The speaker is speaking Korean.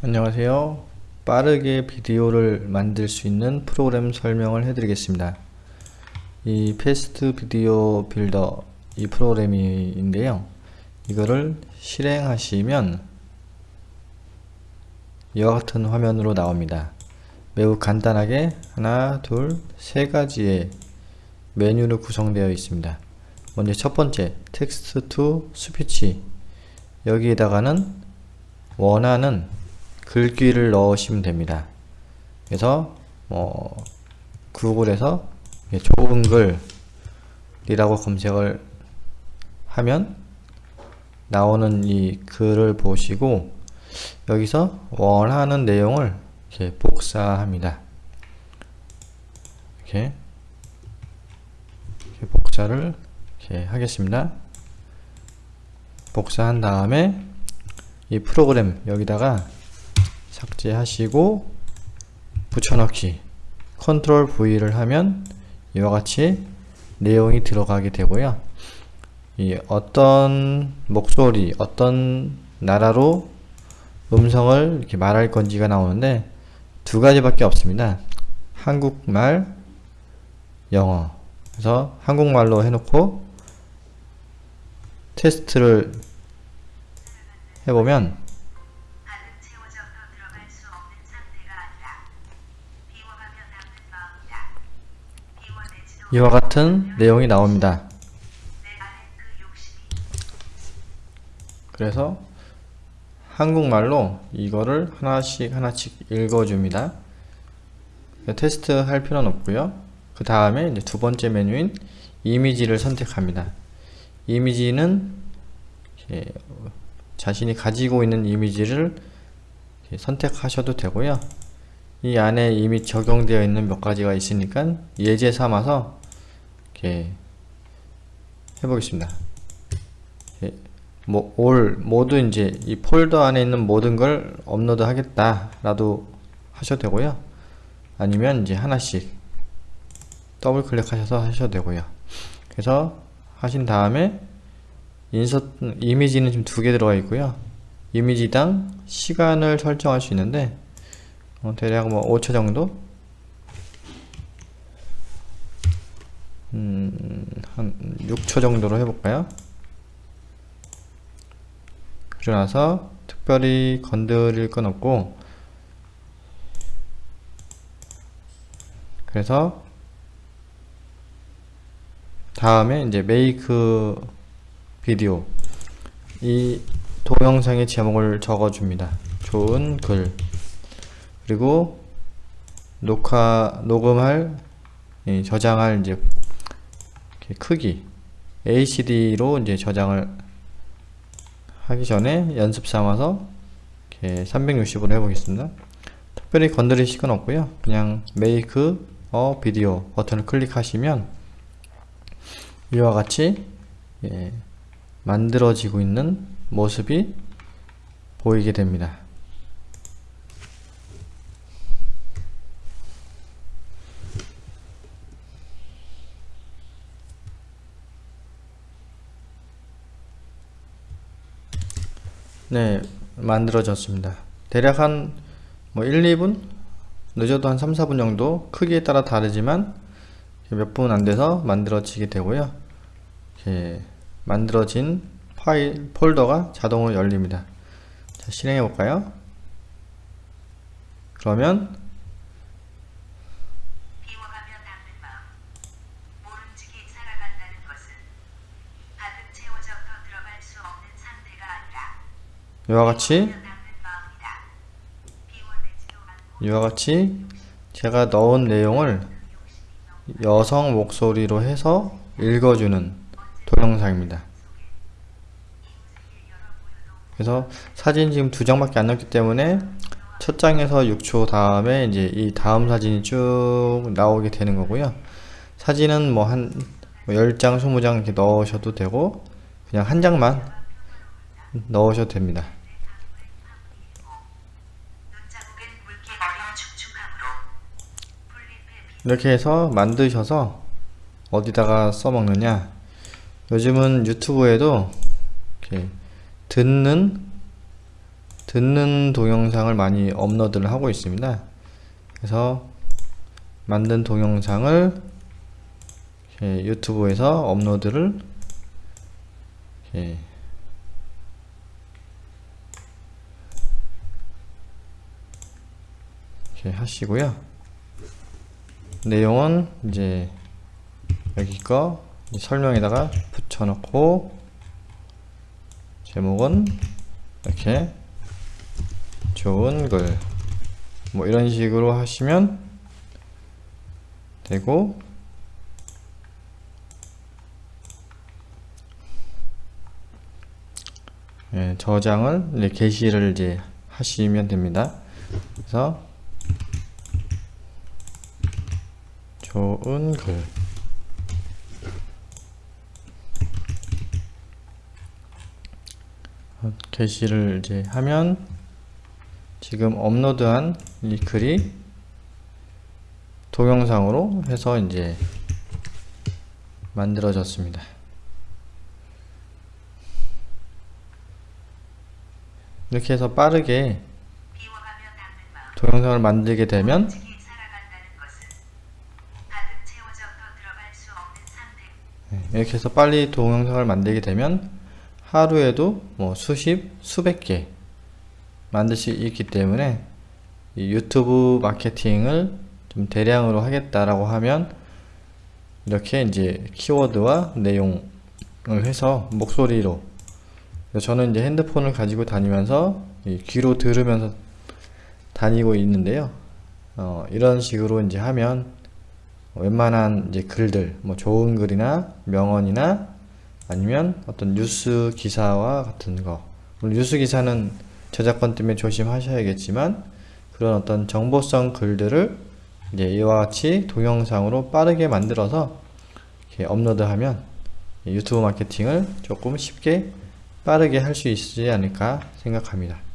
안녕하세요. 빠르게 비디오를 만들 수 있는 프로그램 설명을 해드리겠습니다. 이 Fast Video Builder 이 프로그램인데요. 이거를 실행하시면 이와 같은 화면으로 나옵니다. 매우 간단하게 하나 둘 세 가지의 메뉴로 구성되어 있습니다. 먼저 첫 번째 Text to Speech. 여기에다가는 원하는 글귀를 넣으시면 됩니다. 그래서 뭐 구글에서 좋은 글이라고 검색을 하면 나오는 이 글을 보시고 여기서 원하는 내용을 이렇게 복사합니다. 이렇게, 이렇게 복사를 이렇게 하겠습니다. 복사한 다음에 이 프로그램 여기다가 삭제하시고 붙여넣기 컨트롤 V를 하면 이와 같이 내용이 들어가게 되고요. 이 어떤 목소리 어떤 나라로 음성을 이렇게 말할 건지가 나오는데 두 가지밖에 없습니다. 한국말 영어. 그래서 한국말로 해놓고 테스트를 해보면 이와 같은 내용이 나옵니다. 그래서 한국말로 이거를 하나씩 하나씩 읽어줍니다. 테스트 할 필요는 없고요. 그 다음에 이제 두 번째 메뉴인 이미지를 선택합니다. 이미지는 자신이 가지고 있는 이미지를 선택하셔도 되고요. 이 안에 이미 적용되어 있는 몇 가지가 있으니까 예제 삼아서 이렇게 해보겠습니다. 뭐, all, 모두 이제 이 폴더 안에 있는 모든 걸 업로드 하겠다 라고 하셔도 되고요. 아니면 이제 하나씩 더블 클릭하셔서 하셔도 되고요. 그래서 하신 다음에 인서트, 이미지는 지금 두 개 들어가 있고요. 이미지당 시간을 설정할 수 있는데 어, 대략 뭐 5초 정도 음, 한 6초 정도로 해볼까요? 그러고 나서 특별히 건드릴 건 없고 그래서 다음에 이제 메이크 비디오 이 동영상의 제목을 적어줍니다. 좋은 글 그리고 녹화 녹음할 저장할 이제 크기 ACD로 이제 저장을 하기 전에 연습 삼아서 이렇게 360으로 해보겠습니다. 특별히 건드리실 건 없고요. 그냥 Make a Video 버튼을 클릭하시면 이와 같이 예, 만들어지고 있는 모습이 보이게 됩니다. 네 만들어졌습니다. 대략 한 뭐 1, 2분? 늦어도 한 3, 4분 정도? 크기에 따라 다르지만 몇 분 안돼서 만들어지게 되고요. 이렇게 만들어진 파일 폴더가 자동으로 열립니다. 자 실행해 볼까요? 그러면 이와 같이 이와 같이 제가 넣은 내용을 여성 목소리로 해서 읽어주는 동영상입니다. 그래서 사진 지금 두 장밖에 안 넣었기 때문에 첫 장에서 6초 다음에 이제 이 다음 사진이 쭉 나오게 되는 거고요. 사진은 뭐 한 10장, 20장 이렇게 넣으셔도 되고 그냥 한 장만 넣으셔도 됩니다. 이렇게 해서 만드셔서 어디다가 써먹느냐 요즘은 유튜브에도 듣는 듣는 동영상을 많이 업로드를 하고 있습니다. 그래서 만든 동영상을 유튜브에서 업로드를 이렇게 하시고요. 내용은 이제 여기 거 설명에다가 붙여놓고 제목은 이렇게 좋은 글 뭐 이런 식으로 하시면 되고 예, 저장을 이제 게시를 이제 하시면 됩니다. 그래서 좋은 글 어, 게시를 이제 하면 지금 업로드한 이 글이 동영상으로 해서 이제 만들어졌습니다. 이렇게 해서 빠르게 동영상을 만들게 되면 솔직히 살아간다는 것은 가득 채워져 더 들어갈 수 없는 상태 네, 이렇게 해서 빨리 동영상을 만들게 되면 하루에도 뭐 수십, 수백 개 만들 수 있기 때문에 이 유튜브 마케팅을 좀 대량으로 하겠다라고 하면 이렇게 이제 키워드와 내용을 해서 목소리로 저는 이제 핸드폰을 가지고 다니면서 이 귀로 들으면서 다니고 있는데요. 어, 이런 식으로 이제 하면 웬만한 이제 글들, 뭐 좋은 글이나 명언이나 아니면 어떤 뉴스 기사와 같은 거. 물론 뉴스 기사는 저작권 때문에 조심하셔야겠지만 그런 어떤 정보성 글들을 이제 이와 같이 동영상으로 빠르게 만들어서 업로드하면 유튜브 마케팅을 조금 쉽게 빠르게 할 수 있지 않을까 생각합니다.